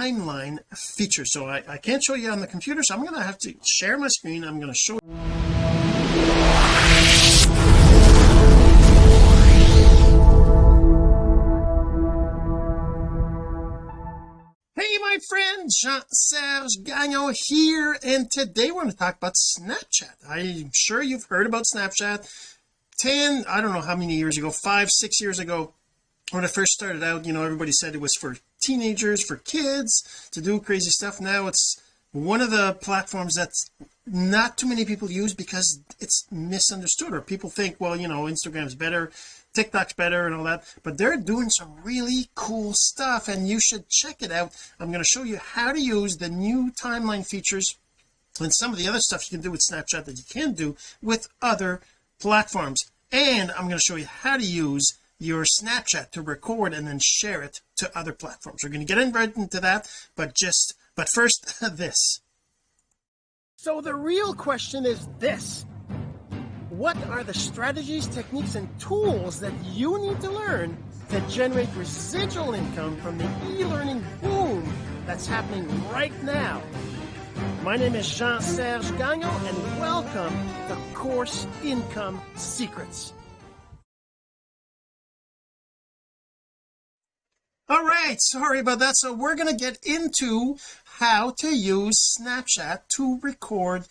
timeline feature. So I, I can't show you on the computer so I'm going to have to share my screen. I'm going to show Hey my friend Jean-Serge Gagnon here and today we're going to talk about Snapchat. I'm sure you've heard about Snapchat. 10 I don't know how many years ago five six years ago when I first started out you know everybody said it was for teenagers for kids to do crazy stuff. Now it's one of the platforms that's not too many people use because it's misunderstood or people think well you know Instagram's better TikTok's better and all that. But they're doing some really cool stuff and you should check it out. I'm going to show you how to use the new timeline features and some of the other stuff you can do with Snapchat that you can't do with other platforms. And I'm going to show you how to use your Snapchat to record and then share it to other platforms. We're going to get in right into that but just but first this. So the real question is this. What are the strategies techniques and tools that you need to learn to generate residual income from the e-learning boom that's happening right now? My name is Jean-Serge Gagnon and welcome to Course Income Secrets all right sorry about that. So we're going to get into how to use Snapchat to record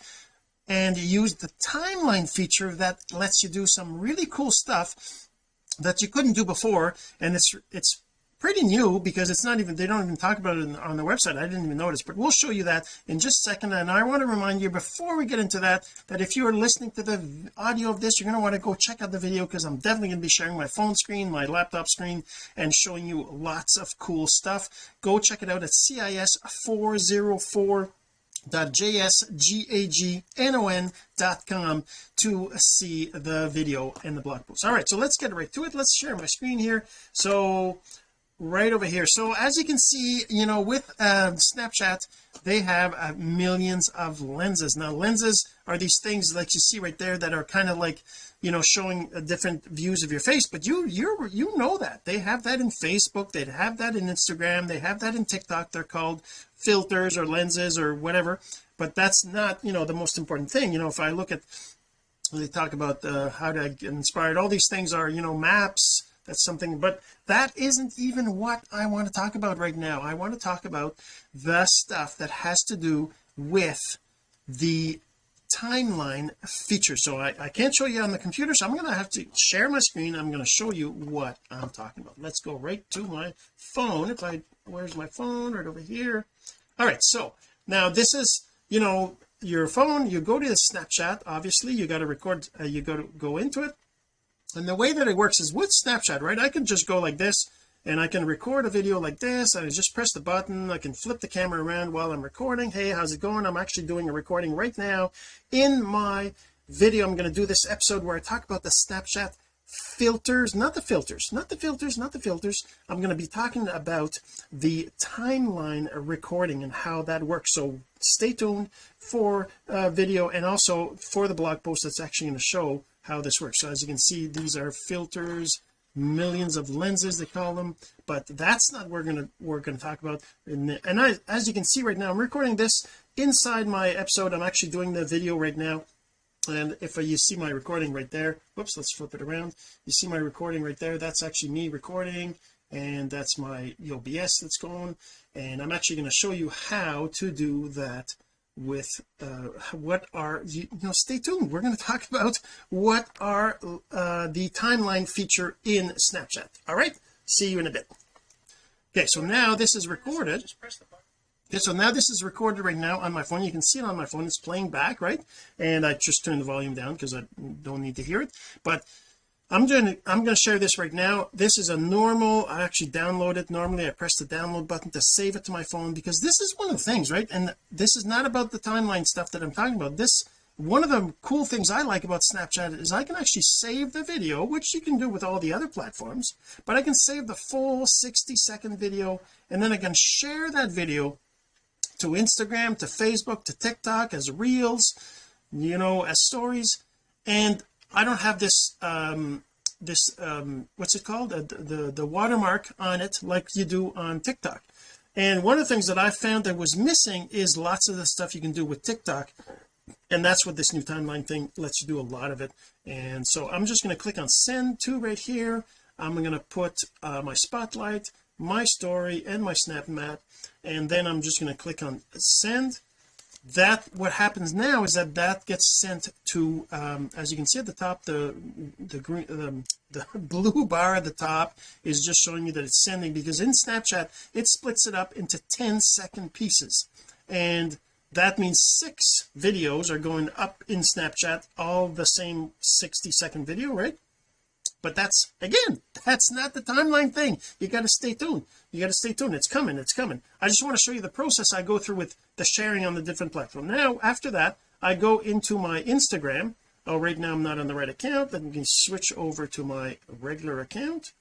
and use the timeline feature that lets you do some really cool stuff that you couldn't do before and it's it's pretty new because it's not even they don't even talk about it on the website. I didn't even notice but we'll show you that in just a second. And I want to remind you before we get into that that if you are listening to the audio of this you're going to want to go check out the video because I'm definitely going to be sharing my phone screen my laptop screen and showing you lots of cool stuff. Go check it out at cis 404 jsgagnon.com to see the video and the blog post. All right so let's get right to it. Let's share my screen here. So right over here. So as you can see you know with uh, Snapchat they have uh, millions of lenses. Now lenses are these things like you see right there that are kind of like you know showing uh, different views of your face but you you you know that. They have that in Facebook they have that in Instagram they have that in TikTok. They're called filters or lenses or whatever but that's not you know the most important thing. You know if I look at they talk about uh, how to get inspired all these things are you know maps that's something but that isn't even what I want to talk about right now. I want to talk about the stuff that has to do with the timeline feature. So I, I can't show you on the computer so I'm going to have to share my screen. I'm going to show you what I'm talking about. Let's go right to my phone. If I where's my phone? Right over here. All right so now this is you know your phone. You go to the Snapchat obviously. You got to record uh, you got to go into it and the way that it works is with Snapchat right? I can just go like this and I can record a video like this I just press the button. I can flip the camera around while I'm recording. Hey how's it going? I'm actually doing a recording right now. In my video I'm going to do this episode where I talk about the Snapchat filters not the filters not the filters not the filters. I'm going to be talking about the timeline recording and how that works. So stay tuned for uh, video and also for the blog post that's actually going to show how this works. So as you can see these are filters millions of lenses they call them but that's not what we're gonna we're gonna talk about. And, and I as you can see right now I'm recording this inside my episode. I'm actually doing the video right now. And if you see my recording right there whoops let's flip it around. You see my recording right there? That's actually me recording and that's my OBS that's going. And I'm actually going to show you how to do that with uh, what are you, you, know stay tuned. We're going to talk about what are uh, the timeline feature in Snapchat. All right? See you in a bit. Okay so now this is recorded. Okay so now this is recorded right now on my phone. You can see it on my phone. It's playing back right? And I just turned the volume down because I don't need to hear it. But I'm doing I'm going to share this right now. This is a normal I actually download it normally. I press the download button to save it to my phone because this is one of the things right? And this is not about the timeline stuff that I'm talking about. This one of the cool things I like about Snapchat is I can actually save the video which you can do with all the other platforms but I can save the full 60 second video and then I can share that video to Instagram to Facebook to TikTok as reels you know as stories and I don't have this um this um what's it called? Uh, the the watermark on it like you do on TikTok. And one of the things that I found that was missing is lots of the stuff you can do with TikTok. And that's what this new timeline thing lets you do a lot of it. And so I'm just going to click on send to right here. I'm going to put uh, my spotlight my story and my snap map and then I'm just going to click on send that what happens now is that that gets sent to um, as you can see at the top the the green the blue bar at the top is just showing you that it's sending because in Snapchat it splits it up into 10 second pieces. And that means six videos are going up in Snapchat all the same 60 second video right but that's again that's not the timeline thing. You got to stay tuned. You got to stay tuned. It's coming it's coming. I just want to show you the process I go through with the sharing on the different platform. Now after that I go into my Instagram. Oh right now I'm not on the right account. Then you can switch over to my regular account.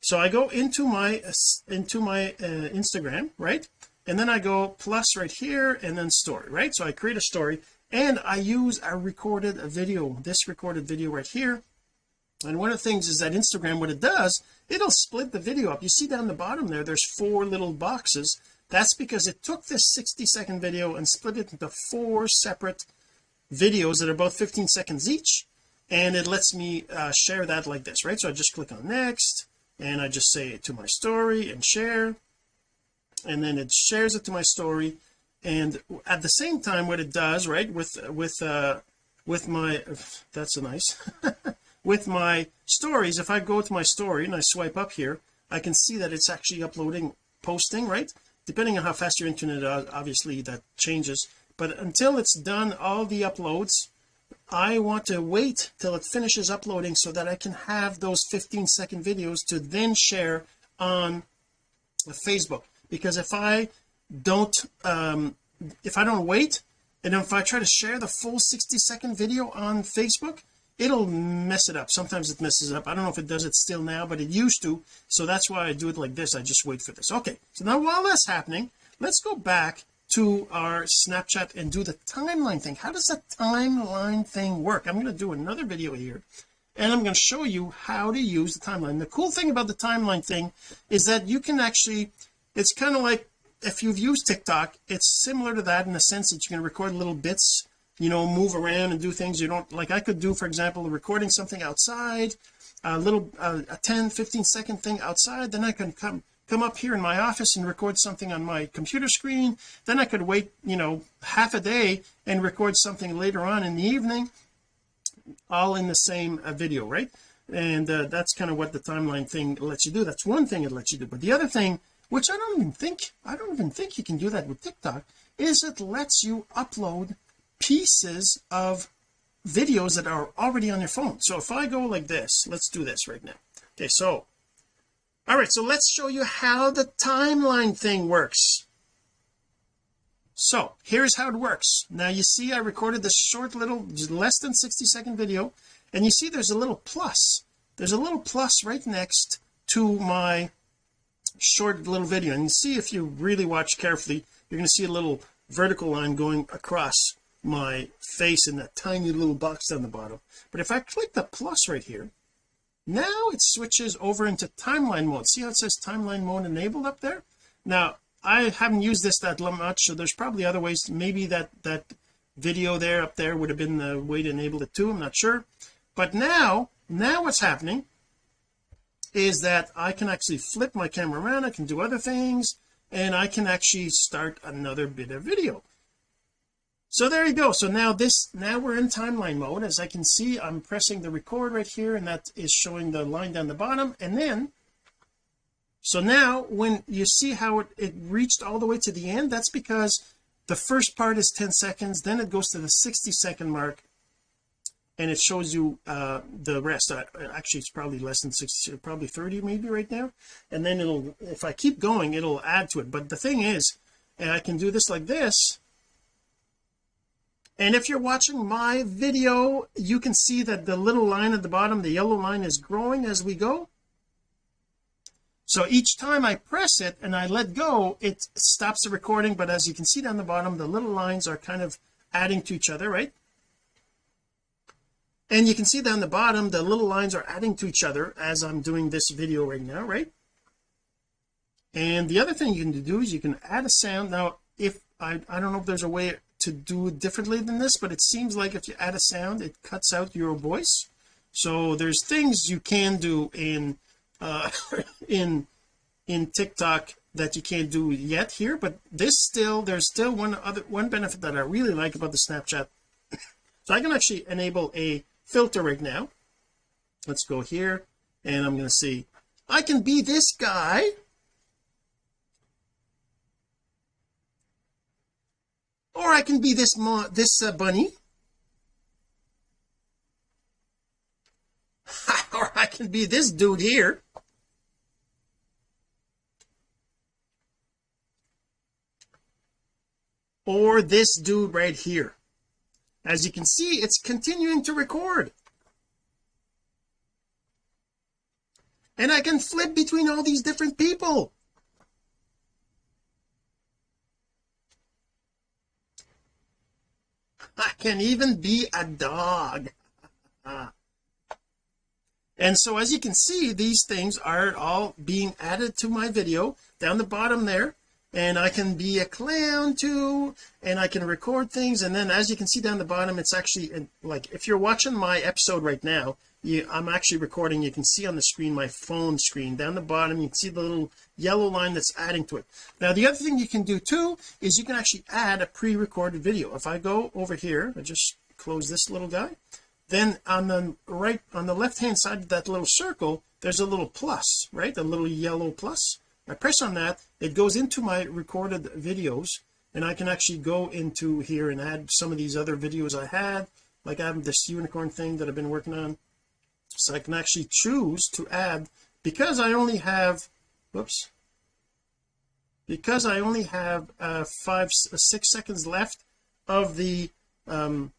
So I go into my into my uh, Instagram right? And then I go plus right here and then story right? So I create a story and I use a recorded a video this recorded video right here and one of the things is that Instagram what it does it'll split the video up. You see down the bottom there there's four little boxes. That's because it took this 60 second video and split it into four separate videos that are both 15 seconds each. And it lets me uh, share that like this right? So I just click on next and I just say it to my story and share. And then it shares it to my story. And at the same time what it does right with with uh with my that's a nice with my stories. If I go to my story and I swipe up here I can see that it's actually uploading posting right? Depending on how fast your internet is obviously that changes. But until it's done all the uploads I want to wait till it finishes uploading so that I can have those 15 second videos to then share on Facebook. Because if I don't um if I don't wait and if I try to share the full 60 second video on Facebook it'll mess it up. Sometimes it messes it up. I don't know if it does it still now but it used to. So that's why I do it like this. I just wait for this. Okay. So now while that's happening let's go back to our Snapchat and do the timeline thing. How does the timeline thing work? I'm going to do another video here and I'm going to show you how to use the timeline. The cool thing about the timeline thing is that you can actually it's kind of like if you've used TikTok it's similar to that in the sense that you can record little bits you know move around and do things you don't like I could do for example recording something outside a little uh, a 10 15 second thing outside then I can come come up here in my office and record something on my computer screen. Then I could wait you know half a day and record something later on in the evening all in the same uh, video right? And uh, that's kind of what the timeline thing lets you do. That's one thing it lets you do. But the other thing which I don't even think I don't even think you can do that with TikTok is it lets you upload pieces of videos that are already on your phone. So if I go like this let's do this right now. Okay so all right so let's show you how the timeline thing works. So here's how it works. Now you see I recorded this short little less than 60 second video and you see there's a little plus. There's a little plus right next to my short little video. And see if you really watch carefully you're going to see a little vertical line going across my face in that tiny little box down the bottom. But if I click the plus right here now it switches over into timeline mode. See how it says timeline mode enabled up there? Now I haven't used this that much so there's probably other ways. Maybe that that video there up there would have been the way to enable it too. I'm not sure. But now now what's happening is that I can actually flip my camera around. I can do other things and I can actually start another bit of video so there you go. So now this now we're in timeline mode. As I can see I'm pressing the record right here and that is showing the line down the bottom. And then so now when you see how it, it reached all the way to the end that's because the first part is 10 seconds then it goes to the 60 second mark and it shows you uh the rest. Uh, actually it's probably less than 60 probably 30 maybe right now. And then it'll if I keep going it'll add to it. But the thing is and I can do this like this and if you're watching my video you can see that the little line at the bottom the yellow line is growing as we go. So each time I press it and I let go it stops the recording. But as you can see down the bottom the little lines are kind of adding to each other right? And you can see down the bottom the little lines are adding to each other as I'm doing this video right now right? And the other thing you can do is you can add a sound. Now if I I don't know if there's a way to do it differently than this but it seems like if you add a sound it cuts out your voice. So there's things you can do in uh in in TikTok that you can't do yet here but this still there's still one other one benefit that I really like about the Snapchat. So I can actually enable a filter right now. Let's go here and I'm going to see. I can be this guy or I can be this this uh, bunny. Or I can be this dude here. Or this dude right here. As you can see it's continuing to record. And I can flip between all these different people I can even be a dog. And so as you can see these things are all being added to my video. Down the bottom there and I can be a clown too and I can record things. And then as you can see down the bottom it's actually like if you're watching my episode right now you I'm actually recording you can see on the screen my phone screen. Down the bottom you can see the little yellow line that's adding to it. Now the other thing you can do too is you can actually add a pre-recorded video. If I go over here I just close this little guy then on the right on the left hand side of that little circle there's a little plus right? A little yellow plus I press on that it goes into my recorded videos and I can actually go into here and add some of these other videos I had like I have this unicorn thing that I've been working on. So I can actually choose to add because I only have whoops because I only have uh five uh, six seconds left of the um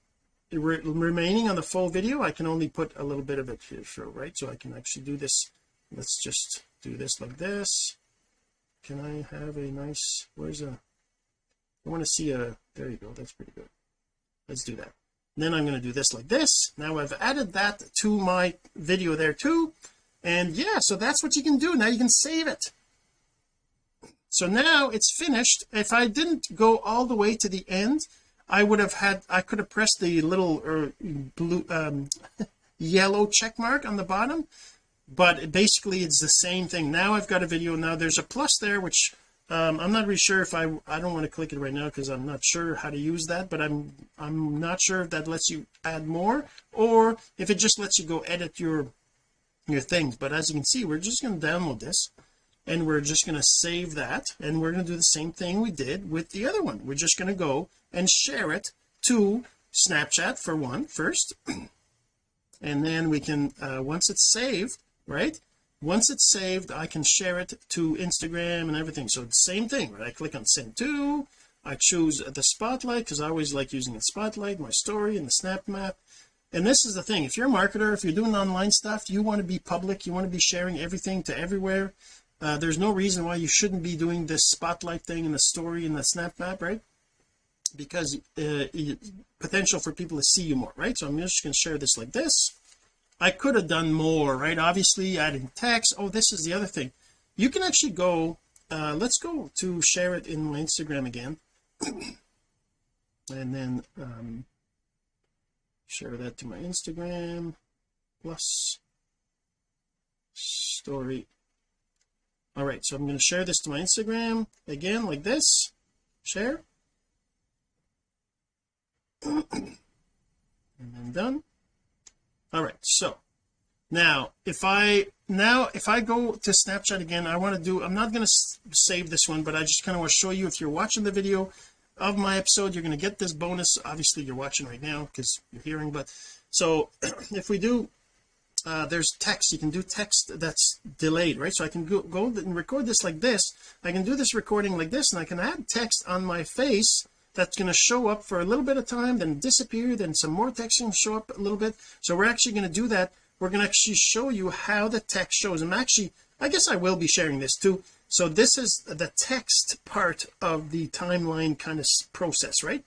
re remaining on the full video I can only put a little bit of it here so right? So I can actually do this let's just do this like this can I have a nice where's a I want to see a there you go that's pretty good. Let's do that. Then I'm going to do this like this. Now I've added that to my video there too. And yeah so that's what you can do. Now you can save it. So now it's finished. If I didn't go all the way to the end I would have had I could have pressed the little or blue um yellow check mark on the bottom but basically it's the same thing. Now I've got a video. Now there's a plus there which um, I'm not really sure if I I don't want to click it right now because I'm not sure how to use that but I'm I'm not sure if that lets you add more or if it just lets you go edit your your things. But as you can see we're just going to download this and we're just going to save that and we're going to do the same thing we did with the other one. We're just going to go and share it to Snapchat for one first. And then we can uh, once it's saved right? Once it's saved I can share it to Instagram and everything. So the same thing right? I click on send to. I choose the spotlight because I always like using the spotlight my story and the snap map. And this is the thing if you're a marketer if you're doing online stuff you want to be public you want to be sharing everything to everywhere. Uh, there's no reason why you shouldn't be doing this spotlight thing and the story and the snap map right? Because uh, potential for people to see you more right? So I'm just going to share this like this I could have done more right? Obviously adding text oh this is the other thing. You can actually go uh let's go to share it in my Instagram again. And then um share that to my Instagram plus story. All right so I'm going to share this to my Instagram again like this. Share. And then done all right so now if I now if I go to Snapchat again I want to do I'm not going to save this one but I just kind of want to show you if you're watching the video of my episode you're going to get this bonus. Obviously you're watching right now because you're hearing but so if we do uh, there's text. You can do text that's delayed right? So I can go, go and record this like this. I can do this recording like this and I can add text on my face that's going to show up for a little bit of time then disappear then some more text can show up a little bit. So we're actually going to do that. We're going to actually show you how the text shows. I'm actually I guess I will be sharing this too. So this is the text part of the timeline kind of process right?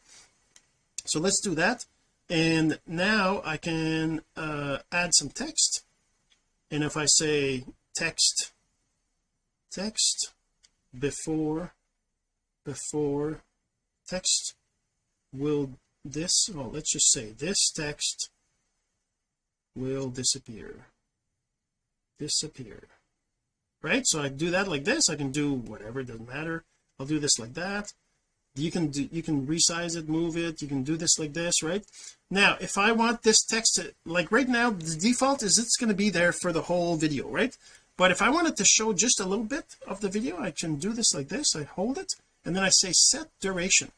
So let's do that. And now I can uh, add some text. And if I say text text before before text will this oh let's just say this text will disappear. Disappear. Right? So I do that like this. I can do whatever it doesn't matter. I'll do this like that. You can do you can resize it move it. You can do this like this right? Now if I want this text to like right now the default is it's going to be there for the whole video right? But if I wanted to show just a little bit of the video I can do this like this. I hold it and then I say set duration.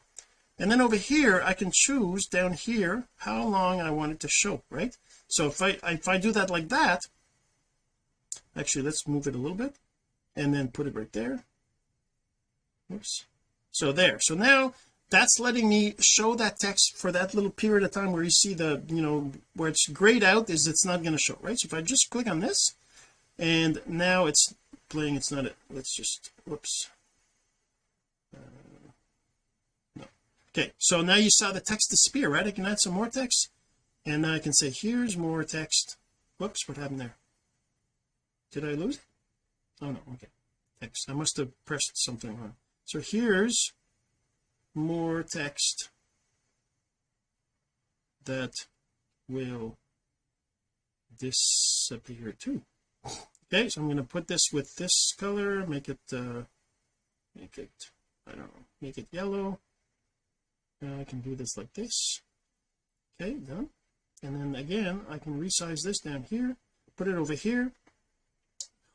And then over here I can choose down here how long I want it to show right? So if I if I do that like that actually let's move it a little bit and then put it right there. Oops so there. So now that's letting me show that text for that little period of time where you see the you know where it's grayed out is it's not going to show right? So if I just click on this and now it's playing it's not it let's just whoops uh, no okay so now you saw the text disappear right? I can add some more text and now I can say here's more text. Whoops what happened there? Did I lose it? Oh no okay. Text I must have pressed something wrong. So here's more text that will disappear too. Okay so I'm going to put this with this color make it uh make it I don't know make it yellow I can do this like this. Okay done. And then again I can resize this down here put it over here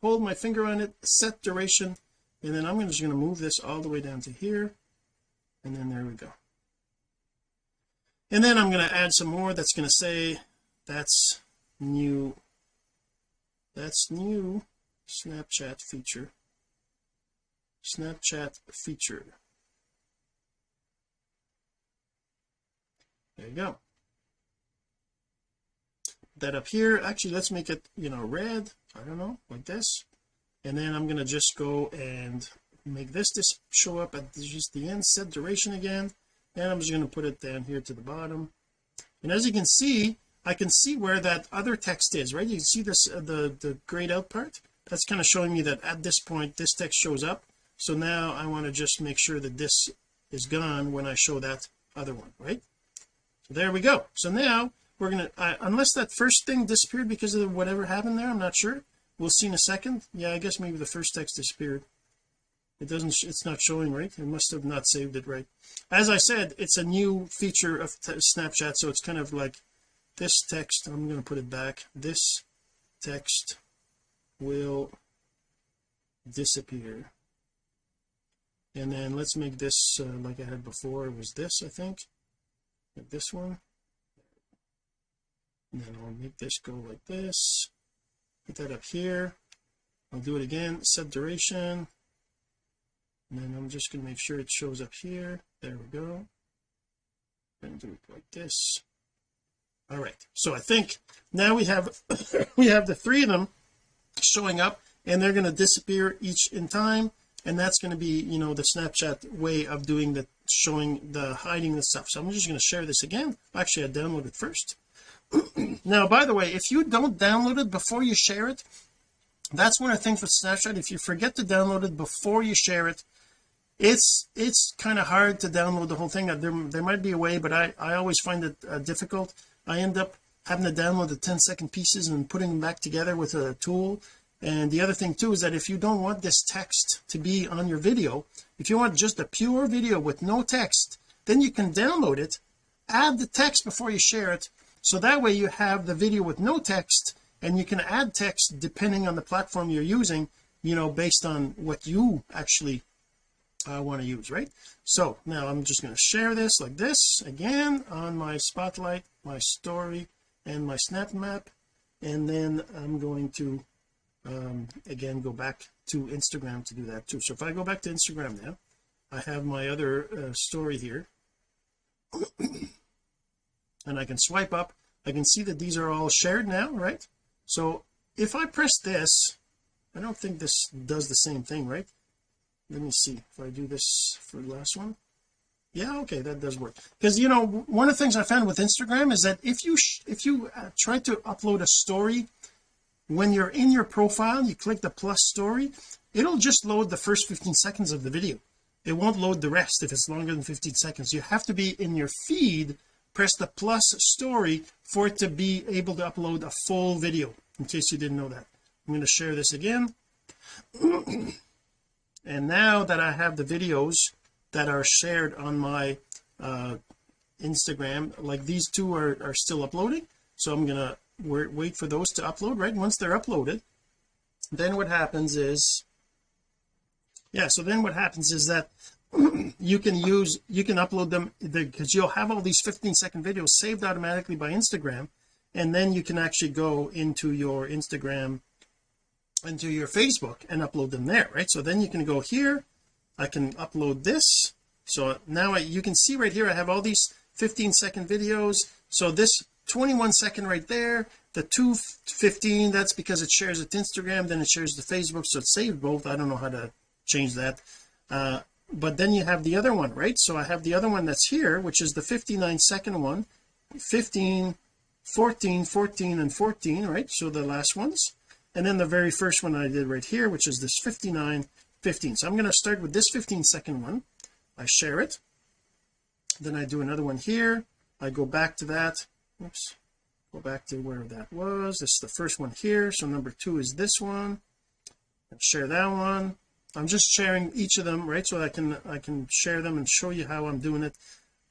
hold my finger on it set duration and then I'm just going to move this all the way down to here and then there we go. And then I'm going to add some more that's going to say that's new. That's new Snapchat feature. Snapchat feature there you go. That up here actually let's make it you know red I don't know like this. And then I'm going to just go and make this just show up at just the end set duration again. And I'm just going to put it down here to the bottom. And as you can see I can see where that other text is right? You can see this uh, the the grayed out part? That's kind of showing me that at this point this text shows up. So now I want to just make sure that this is gone when I show that other one right there we go. So now we're gonna uh, unless that first thing disappeared because of whatever happened there I'm not sure. We'll see in a second. Yeah I guess maybe the first text disappeared. It doesn't it's not showing right? It must have not saved it right? As I said it's a new feature of Snapchat so it's kind of like this text I'm going to put it back. This text will disappear. And then let's make this uh, like I had before. It was this I think like this one. And then I'll make this go like this. Put that up here. I'll do it again. Set duration. And then I'm just going to make sure it shows up here. There we go. And do it like this. All right. So I think now we have we have the three of them showing up and they're going to disappear each in time and that's going to be you know the Snapchat way of doing the showing the hiding the stuff. So I'm just going to share this again. Actually I download it first. Now by the way if you don't download it before you share it that's one of the things with Snapchat. If you forget to download it before you share it it's it's kind of hard to download the whole thing. There, there might be a way but I I always find it uh, difficult. I end up having to download the 10 second pieces and putting them back together with a tool and the other thing too is that if you don't want this text to be on your video if you want just a pure video with no text then you can download it add the text before you share it so that way you have the video with no text and you can add text depending on the platform you're using you know based on what you actually uh, want to use right? So now I'm just going to share this like this again on my spotlight my story and my snap map and then I'm going to um, again go back to Instagram to do that too. So if I go back to Instagram now I have my other uh, story here. And I can swipe up. I can see that these are all shared now right? So if I press this I don't think this does the same thing right? Let me see. If I do this for the last one. Yeah okay that does work. Because you know one of the things I found with Instagram is that if you if you uh, try to upload a story when you're in your profile you click the plus story it'll just load the first 15 seconds of the video. It won't load the rest if it's longer than 15 seconds. You have to be in your feed press the plus story for it to be able to upload a full video in case you didn't know that. I'm going to share this again. And now that I have the videos that are shared on my uh Instagram like these two are, are still uploading so I'm gonna wait for those to upload right? Once they're uploaded then what happens is yeah so then what happens is that you can use you can upload them because you'll have all these 15 second videos saved automatically by Instagram and then you can actually go into your Instagram into your Facebook and upload them there right? So then you can go here I can upload this. So now I, you can see right here I have all these 15 second videos. So this 21 second right there. The 215 that's because it shares it to Instagram then it shares to Facebook so it's saved both. I don't know how to change that. Uh, but then you have the other one right? So I have the other one that's here which is the 59 second one. 15 14 14 and 14 right? So the last ones. And then the very first one I did right here which is this 59 15 so I'm going to start with this 15 second one. I share it. Then I do another one here. I go back to that oops. Go back to where that was. This is the first one here. So number two is this one. Share that one. I'm just sharing each of them right? So I can I can share them and show you how I'm doing it.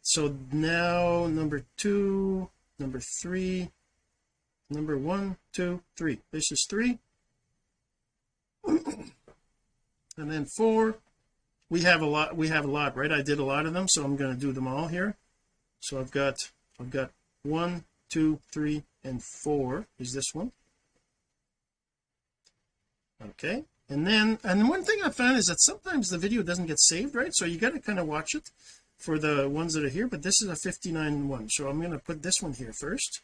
So now number two number three number one two three. This is three. And then four. We have a lot we have a lot right? I did a lot of them so I'm going to do them all here. So I've got I've got one two three and four is this one. Okay and then and one thing I found is that sometimes the video doesn't get saved right? So you got to kind of watch it for the ones that are here but this is a 59 one so I'm going to put this one here first.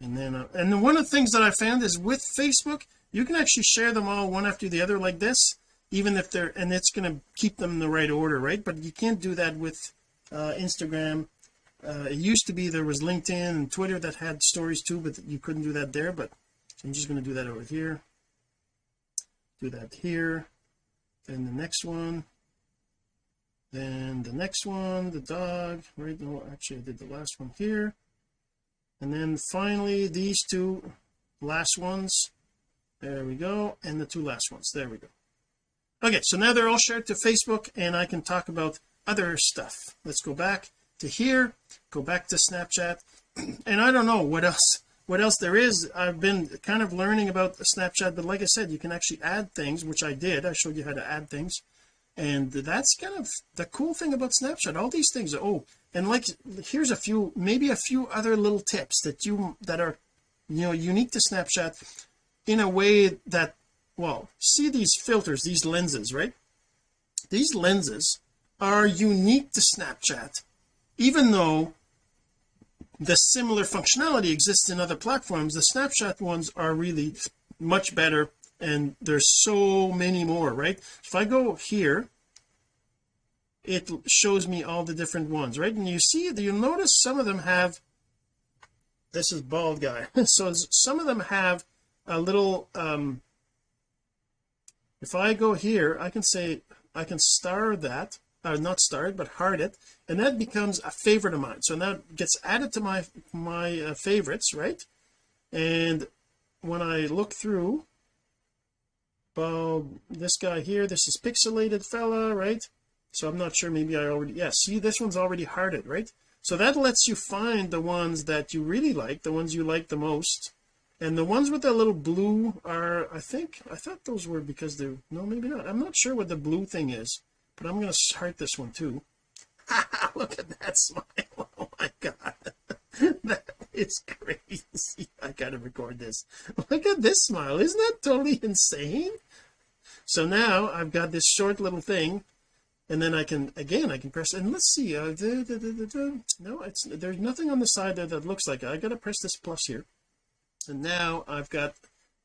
And then uh, and one of the things that I found is with Facebook you can actually share them all one after the other like this even if they're and it's going to keep them in the right order right? But you can't do that with uh, Instagram uh, it used to be there was LinkedIn and Twitter that had stories too but you couldn't do that there but I'm just going to do that over here. Do that here. Then the next one. Then the next one the dog. Right no actually I did the last one here. And then finally these two last ones. There we go. And the two last ones. There we go. Okay so now they're all shared to Facebook and I can talk about other stuff. Let's go back to here go back to Snapchat. And I don't know what else what else there is. I've been kind of learning about Snapchat but like I said you can actually add things which I did. I showed you how to add things. And that's kind of the cool thing about Snapchat. All these things oh and like here's a few maybe a few other little tips that you that are you know unique to Snapchat in a way that well see these filters these lenses right? These lenses are unique to Snapchat even though the similar functionality exists in other platforms the Snapchat ones are really much better and there's so many more right? If I go here it shows me all the different ones right? And you see you'll notice some of them have this is bald guy so some of them have a little um if I go here I can say I can star that uh, not starred but hard it and that becomes a favorite of mine. So now it gets added to my my uh, favorites right? And when I look through well this guy here this is pixelated fella right? So I'm not sure maybe I already yeah see this one's already hearted right? So that lets you find the ones that you really like the ones you like the most. And the ones with that little blue are I think I thought those were because they're no maybe not. I'm not sure what the blue thing is but I'm going to start this one too. Look at that smile. Oh my god. That is crazy. I gotta record this. Look at this smile. Isn't that totally insane? So now I've got this short little thing and then I can again I can press and let's see uh, da, da, da, no it's there's nothing on the side there that looks like it. I gotta press this plus here. And now I've got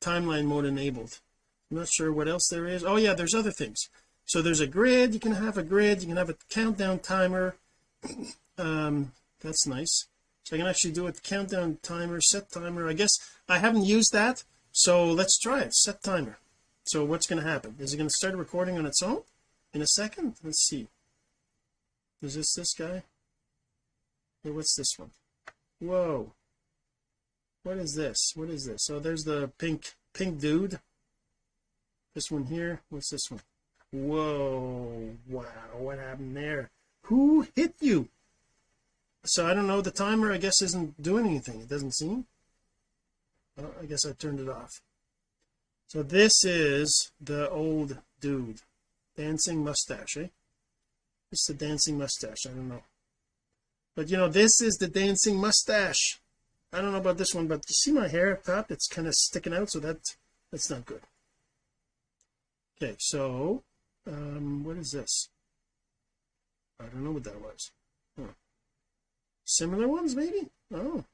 timeline mode enabled. I'm not sure what else there is. Oh yeah there's other things so there's a grid. You can have a grid. You can have a countdown timer. Um that's nice. So I can actually do a countdown timer set timer. I guess I haven't used that. So let's try it. Set timer. So what's going to happen? Is it going to start recording on its own? In a second? Let's see. Is this this guy? Hey, what's this one? Whoa. What is this? What is this? So there's the pink pink dude. This one here. What's this one whoa wow what happened there? Who hit you? So I don't know the timer I guess isn't doing anything it doesn't seem? Oh, I guess I turned it off. So this is the old dude. Dancing mustache eh? It's the dancing mustache I don't know. But you know this is the dancing mustache. I don't know about this one but you see my hair up top? It's kind of sticking out so that that's not good. Okay so um what is this? I don't know what that was. Huh. similar ones maybe? Oh.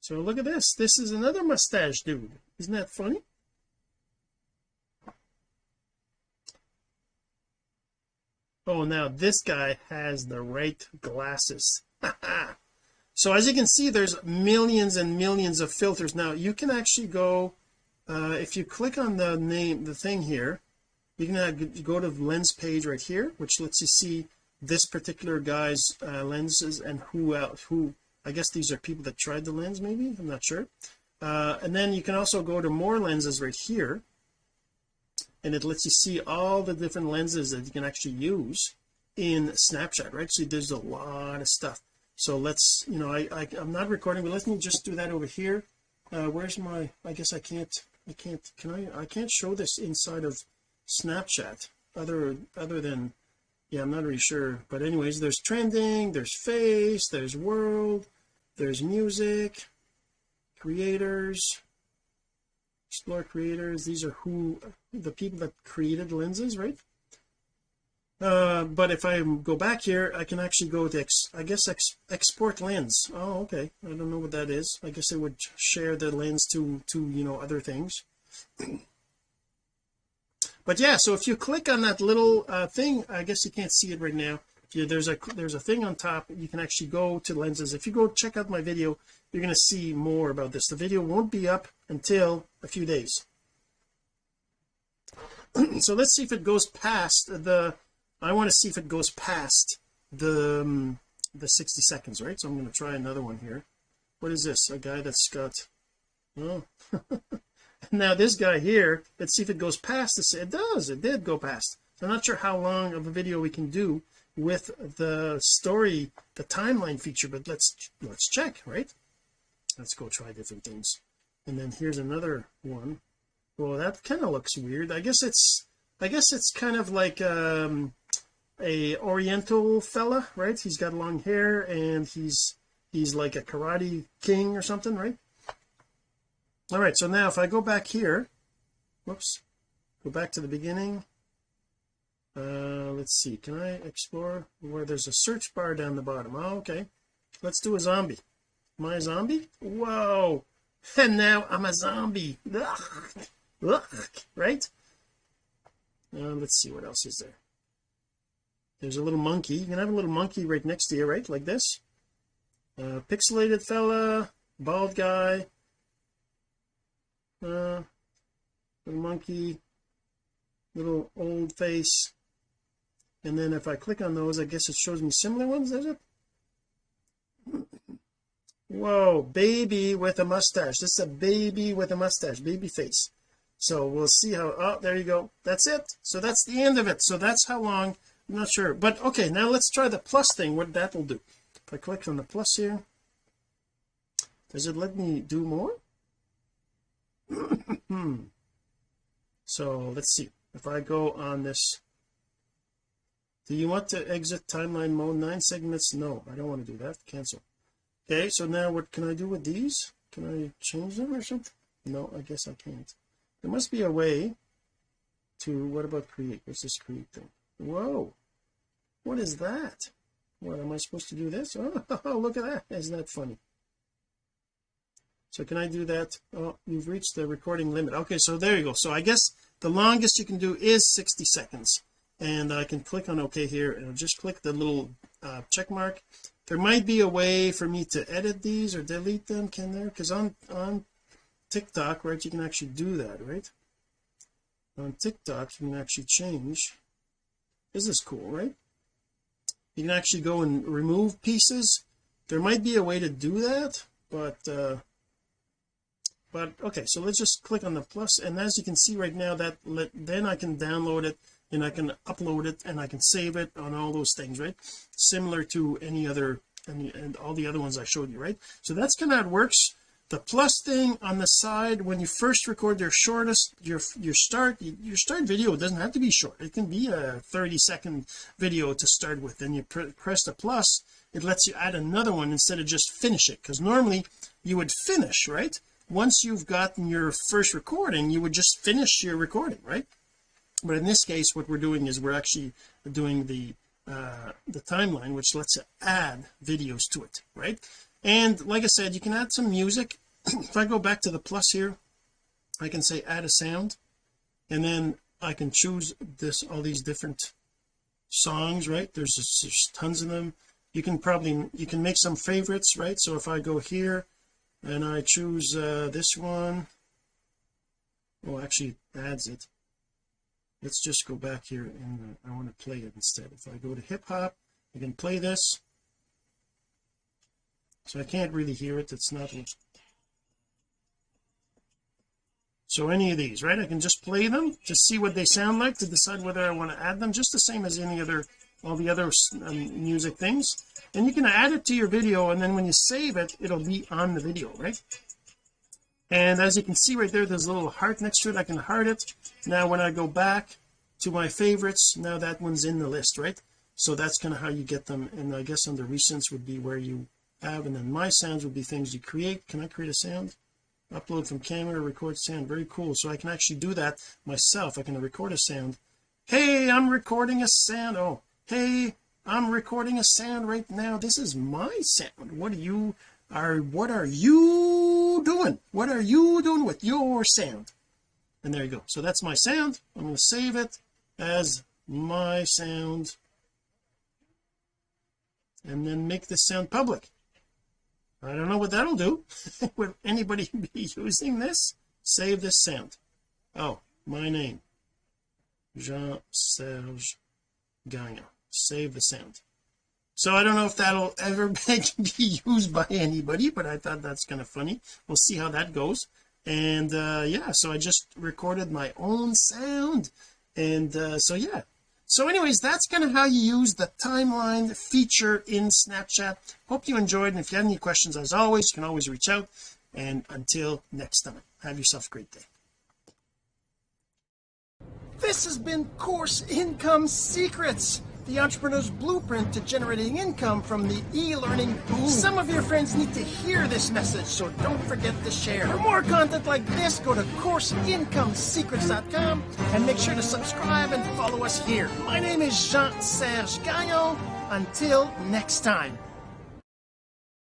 So look at this. This is another mustache dude. Isn't that funny? Oh now this guy has the right glasses. So as you can see there's millions and millions of filters. Now you can actually go uh, if you click on the name the thing here you can uh, go to the lens page right here which lets you see this particular guy's uh, lenses and who else who I guess these are people that tried the lens maybe? I'm not sure. Uh, and then you can also go to more lenses right here and it lets you see all the different lenses that you can actually use in Snapchat right? So there's a lot of stuff. So let's you know I, I am not recording but let me just do that over here. Uh where's my I guess I can't I can't can I I can't show this inside of Snapchat other other than yeah I'm not really sure. But anyways there's trending there's face there's world there's music creators explore creators. These are who the people that created lenses right? Uh but if I go back here I can actually go to ex, I guess ex, export lens. Oh okay. I don't know what that is. I guess it would share the lens to to you know other things but yeah so if you click on that little uh thing I guess you can't see it right now. Yeah, there's a there's a thing on top. You can actually go to lenses. If you go check out my video you're going to see more about this. The video won't be up until a few days. So let's see if it goes past the I want to see if it goes past the um, the 60 seconds right? So I'm going to try another one here. What is this? A guy that's got oh now this guy here let's see if it goes past this. It does. It did go past. I'm not sure how long of a video we can do with the story the timeline feature but let's let's check right? Let's go try different things. And then here's another one. Well that kind of looks weird. I guess it's I guess it's kind of like um a oriental fella right? He's got long hair and he's he's like a karate king or something right all right so now if I go back here whoops go back to the beginning. Uh let's see can I explore where there's a search bar down the bottom? Oh okay let's do a zombie. A zombie? Whoa and now I'm a zombie. Ugh. Ugh. right? Uh, let's see what else is there? There's a little monkey. You can have a little monkey right next to you right? Like this. Uh, pixelated fella bald guy uh little monkey little old face. And then if I click on those I guess it shows me similar ones does it? Whoa baby with a mustache. This is a baby with a mustache baby face. So we'll see how oh there you go. That's it. So that's the end of it. So that's how long. I'm not sure. But okay now let's try the plus thing. What that will do. If I click on the plus here does it let me do more Hmm. so let's see. If I go on this. Do you want to exit timeline mode nine segments? No I don't want to do that. Cancel. Okay so now what can I do with these? Can I change them or something? No I guess I can't. There must be a way to what about create? What's this create thing? Whoa. What is that? What am I supposed to do this? Oh look at that. Isn't that funny so can I do that? Oh you've reached the recording limit. Okay so there you go. So I guess the longest you can do is 60 seconds. And I can click on OK here and just click the little uh, check mark. There might be a way for me to edit these or delete them can there? Because on on TikTok right you can actually do that right? On TikTok you can actually change. Is this is cool right? You can actually go and remove pieces. There might be a way to do that but uh but okay so let's just click on the plus and as you can see right now that let then I can download it and I can upload it and I can save it on all those things right? Similar to any other and, and all the other ones I showed you right? So that's kind of how it works. The plus thing on the side when you first record your shortest your your start your start video doesn't have to be short. It can be a 30 second video to start with. Then you pr press the plus it lets you add another one instead of just finish it because normally you would finish right once you've gotten your first recording you would just finish your recording right? But in this case what we're doing is we're actually doing the uh the timeline which lets you add videos to it right? And like I said you can add some music. If I go back to the plus here I can say add a sound and then I can choose this all these different songs right? There's, there's tons of them. You can probably you can make some favorites right? So if I go here and I choose uh this one. Oh actually adds it. Let's just go back here and uh, I want to play it instead. If I go to hip hop I can play this. So I can't really hear it. It's not so any of these right? I can just play them to see what they sound like to decide whether I want to add them just the same as any other all the other um, music things. And you can add it to your video and then when you save it it'll be on the video right? And as you can see right there there's a little heart next to it. I can heart it. Now when I go back to my favorites now that one's in the list right? So that's kind of how you get them. And I guess under recents would be where you have and then my sounds would be things you create. Can I create a sound? Upload from camera record sound. Very cool. So I can actually do that myself. I can record a sound. Hey I'm recording a sound. Oh hey I'm recording a sound right now. This is my sound. What are you are what are you doing? What are you doing with your sound? And there you go. So that's my sound. I'm going to save it as my sound. And then make this sound public. I don't know what that'll do. Would anybody be using this? Save this sound. Oh my name. Jean-Serge Gagnon save the sound. So I don't know if that'll ever be used by anybody but I thought that's kind of funny. We'll see how that goes. And uh yeah so I just recorded my own sound. And uh so yeah. So anyways that's kind of how you use the timeline feature in Snapchat. Hope you enjoyed and if you have any questions as always you can always reach out. And until next time have yourself a great day. This has been course income secrets the entrepreneur's blueprint to generating income from the e-learning boom. Some of your friends need to hear this message, so don't forget to share. For more content like this, go to CourseIncomeSecrets.com and make sure to subscribe and follow us here. My name is Jean-Serge Gagnon. Until next time.